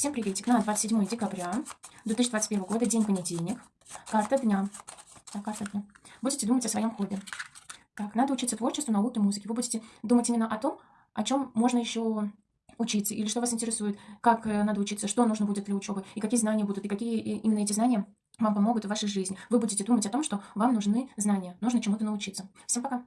Всем приветик. На 27 декабря 2021 года, день понедельник. Карта дня. Так, карта дня. Будете думать о своем хобби. Так, надо учиться творчеству, науке, музыке. Вы будете думать именно о том, о чем можно еще учиться, или что вас интересует, как э, надо учиться, что нужно будет для учебы, и какие знания будут, и какие именно эти знания вам помогут в вашей жизни. Вы будете думать о том, что вам нужны знания, нужно чему-то научиться. Всем пока!